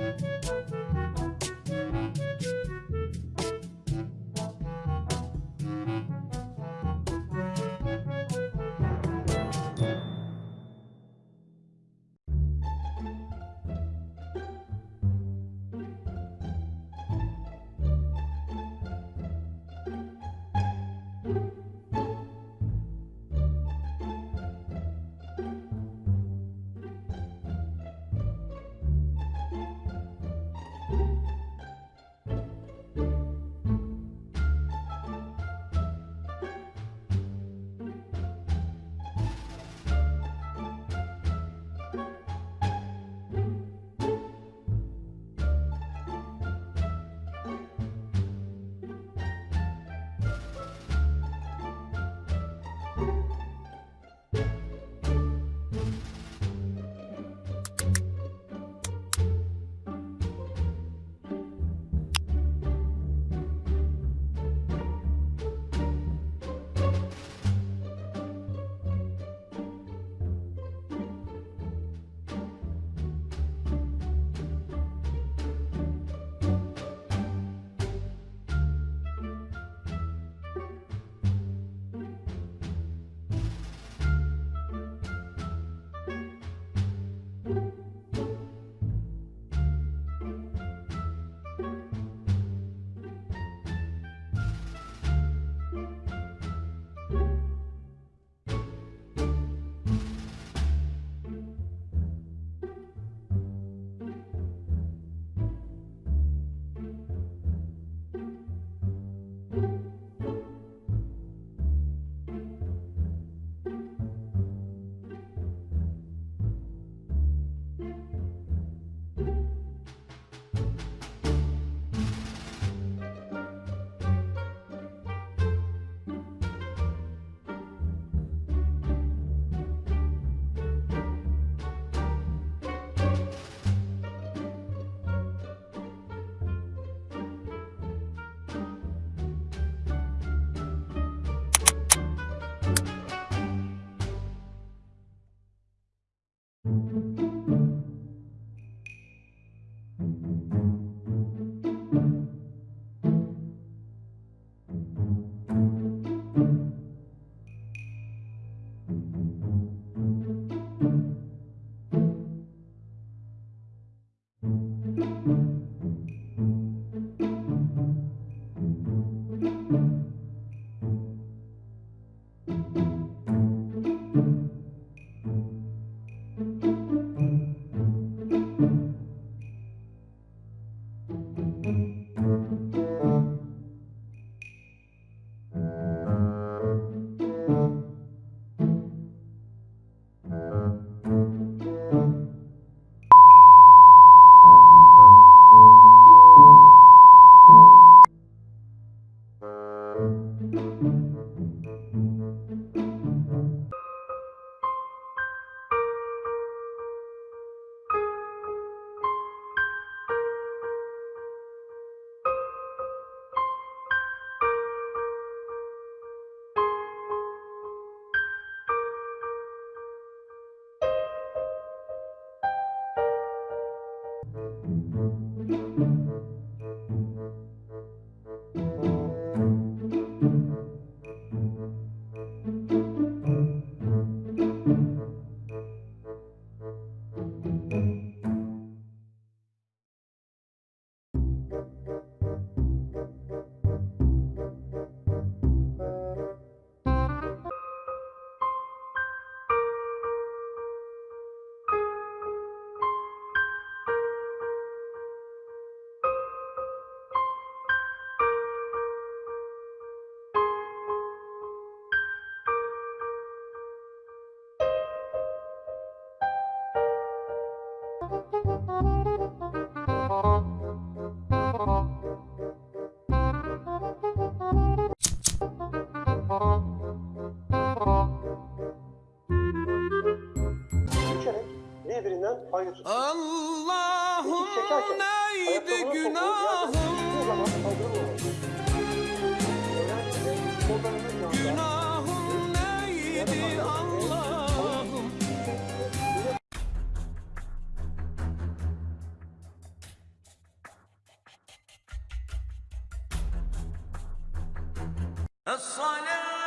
Música Hayır. Allah'ım neydi günahım? Günahım neydi Allah'ım? Es-salatu